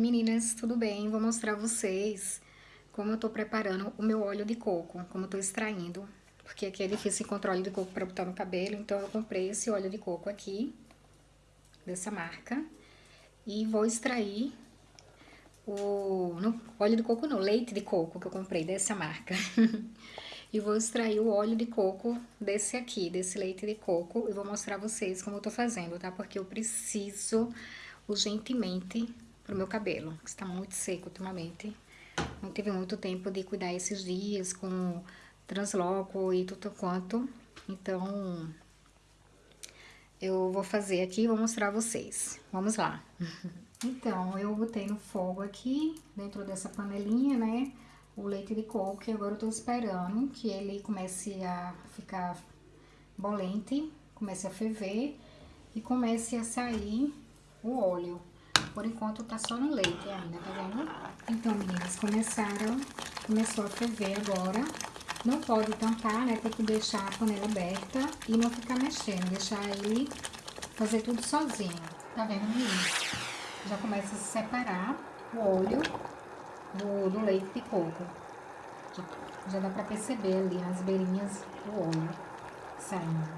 Meninas, tudo bem? Vou mostrar vocês como eu tô preparando o meu óleo de coco, como eu tô extraindo. Porque aqui é difícil encontrar óleo de coco para botar no cabelo, então eu comprei esse óleo de coco aqui, dessa marca. E vou extrair o... Óleo de coco não, leite de coco que eu comprei dessa marca. e vou extrair o óleo de coco desse aqui, desse leite de coco. E vou mostrar vocês como eu tô fazendo, tá? Porque eu preciso urgentemente pro meu cabelo, que está muito seco ultimamente. Não tive muito tempo de cuidar esses dias com transloco e tudo quanto. Então, eu vou fazer aqui e vou mostrar a vocês. Vamos lá. Então, eu botei no fogo aqui, dentro dessa panelinha, né? O leite de coco, e agora eu tô esperando que ele comece a ficar bolente, comece a ferver e comece a sair o óleo. Por enquanto tá só no leite ainda, tá vendo? Então, meninas, começaram, começou a ferver agora. Não pode tampar, né? Tem que deixar a panela aberta e não ficar mexendo, deixar ele fazer tudo sozinho. Tá vendo, meninas? Já começa a se separar o óleo do, do leite de coco. Já, já dá pra perceber ali nas beirinhas o óleo saindo.